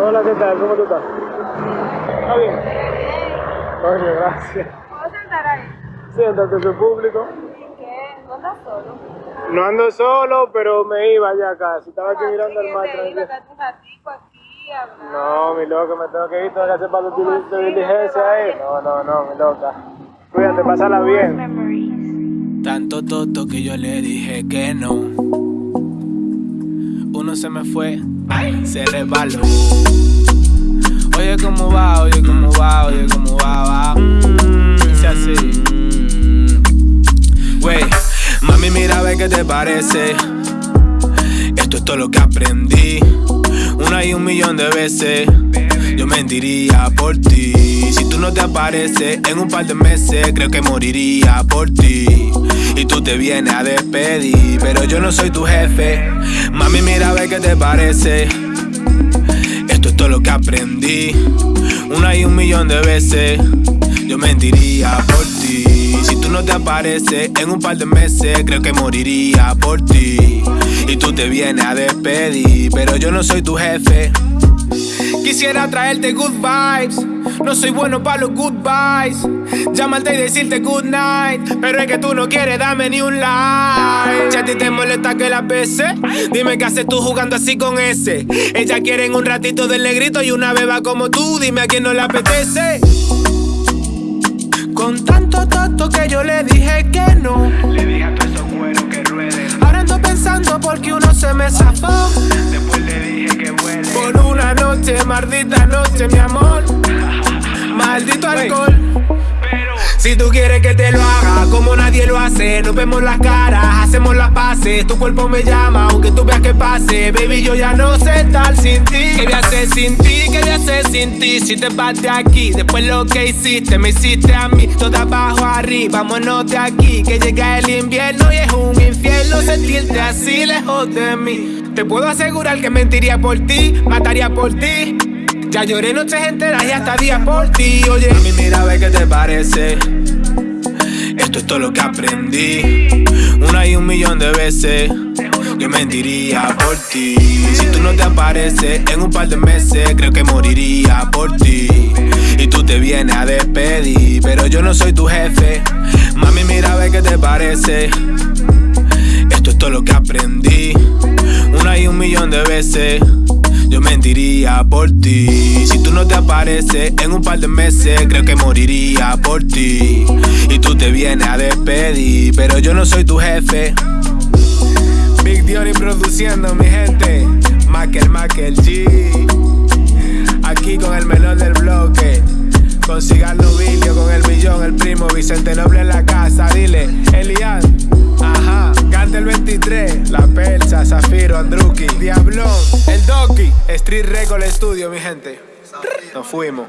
Hola, ¿qué tal? ¿Cómo tú estás? ¿Está bien? Coño, gracias. ¿Puedo sentar ahí? Siéntate, soy público. ¿Y qué? ¿No estás solo? No ando solo, pero me iba ya casi. Estaba aquí mirando el mar. No, mi loca, me tengo que ir, tengo que hacer para tu diligencia ahí. No, no, no, mi loca. Cuídate, pásala bien. Tanto toto que yo le dije que no. Uno se me fue, ay, se resbaló. Oye, ¿cómo va? Oye, ¿cómo va? Oye, ¿cómo va? va? Mm, dice así. Wey, mami, mira, ve qué te parece. Esto es todo lo que aprendí. Una y un millón de veces. Yo mentiría por ti. Si tú no te apareces en un par de meses, creo que moriría por ti. Y tú te vienes a despedir, pero yo no soy tu jefe. Mami, mira, ve qué te parece. Esto es todo lo que aprendí. Una y un millón de veces. Yo mentiría por ti. Si tú no te apareces en un par de meses, creo que moriría por ti. Y tú te vienes a despedir, pero yo no soy tu jefe. Quisiera traerte good vibes. No soy bueno para los goodbyes. Llamarte y decirte good night. Pero es que tú no quieres darme ni un like. Si a ti te molesta que la bese, dime qué haces tú jugando así con ese. Ella quiere un ratito del negrito y una beba como tú. Dime a quién no le apetece. Con tanto tonto que yo le dije que no. Le dije a noche, maldita noche, mi amor. Maldito alcohol. Si tú quieres que te lo haga, como nadie lo hace, nos vemos las caras, hacemos las paces. Tu cuerpo me llama, aunque tú veas que pase. Baby, yo ya no sé estar sin ti. ¿Qué voy a hacer sin ti? ¿Qué voy a hacer sin ti? Si te vas de aquí, después lo que hiciste, me hiciste a mí. Todo abajo arriba, vámonos de aquí. Que llega el invierno y es sentirte así lejos de mí. Te puedo asegurar que mentiría por ti, mataría por ti. Ya lloré noches enteras y hasta días por ti, oye. A mí mira, ve qué te parece. Esto es todo lo que aprendí. Una y un millón de veces. Yo mentiría por ti. Si tú no te apareces en un par de meses, creo que moriría por ti. Y tú te vienes a despedir, pero yo no soy tu jefe. Mami, mira, ve qué te parece. Yo mentiría por ti. Si tú no te apareces en un par de meses, creo que moriría por ti. Y tú te vienes a despedir, pero yo no soy tu jefe. Big Diony produciendo, mi gente. Makel, Makel G. Aquí con el menor del bloque. Con Cigarro Vilio, con el millón, el primo Vicente Noble en la casa. Dile, Elian. Ajá, Cante el 23, La Persa, Zafiro, Andruki, Doki, Street Record Studio, mi gente. Nos fuimos.